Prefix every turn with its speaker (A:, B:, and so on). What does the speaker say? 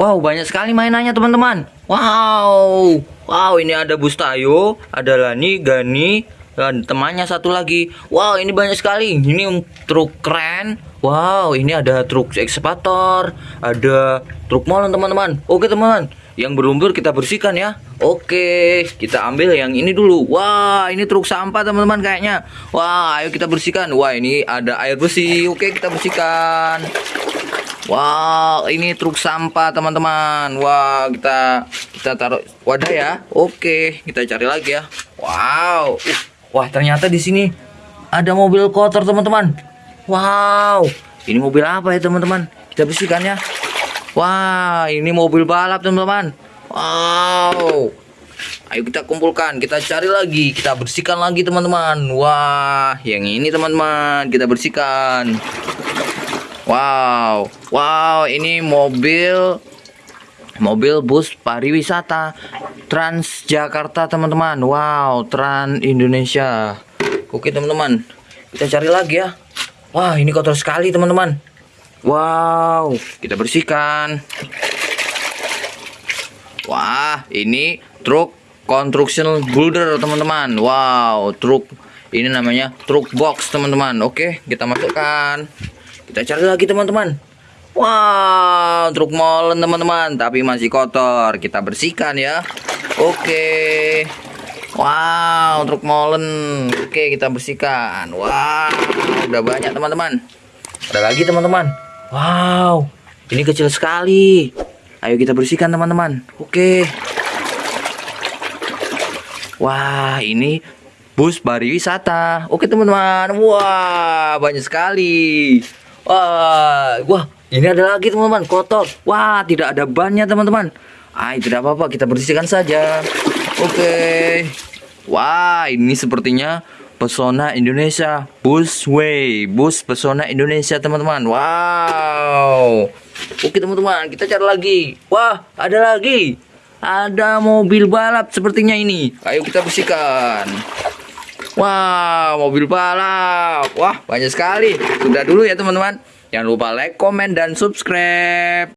A: Wow, banyak sekali mainannya teman-teman. Wow, wow ini ada Bustayo, ada Lani, Gani, dan temannya satu lagi. Wow, ini banyak sekali. Ini truk keren. Wow, ini ada truk ekskavator, ada truk molen teman-teman. Oke teman-teman, yang berlumpur kita bersihkan ya. Oke, kita ambil yang ini dulu. Wah, ini truk sampah teman-teman kayaknya. Wah, ayo kita bersihkan. Wah, ini ada air bersih. Oke, kita bersihkan. Wow, ini truk sampah teman-teman. Wah, kita kita taruh wadah ya. Oke, kita cari lagi ya. Wow, uh, wah ternyata di sini ada mobil kotor teman-teman. Wow, ini mobil apa ya teman-teman? Kita bersihkan ya. Wah, ini mobil balap teman-teman. Wow. Ayo kita kumpulkan, kita cari lagi, kita bersihkan lagi teman-teman. Wah, yang ini teman-teman, kita bersihkan. Wow, wow, ini mobil mobil bus pariwisata Transjakarta teman-teman. Wow, Trans Indonesia. Oke teman-teman, kita cari lagi ya. Wah, ini kotor sekali teman-teman. Wow, kita bersihkan. Wah, ini truk construction builder teman-teman. Wow, truk ini namanya truk box teman-teman. Oke, kita masukkan. Kita cari lagi teman-teman. Wow, truk molen teman-teman, tapi masih kotor. Kita bersihkan ya. Oke. Wow, truk molen. Oke, kita bersihkan. Wow, udah banyak teman-teman. Ada lagi teman-teman. Wow, ini kecil sekali. Ayo kita bersihkan teman-teman. Oke. Wah, ini bus pariwisata. Oke teman-teman. Wah, banyak sekali. Wah, wah, ini ada lagi teman-teman, kotor. Wah, tidak ada bannya teman-teman. Ah, tidak apa-apa, kita bersihkan saja. Oke. Wah, ini sepertinya Pesona Indonesia Busway, bus Pesona Indonesia teman-teman. Wow. Oke teman-teman, kita cari lagi. Wah, ada lagi. Ada mobil balap sepertinya ini. Ayo kita bersihkan. Wah, mobil balap. Wah, banyak sekali. Sudah dulu ya teman-teman. Jangan lupa like, komen, dan subscribe.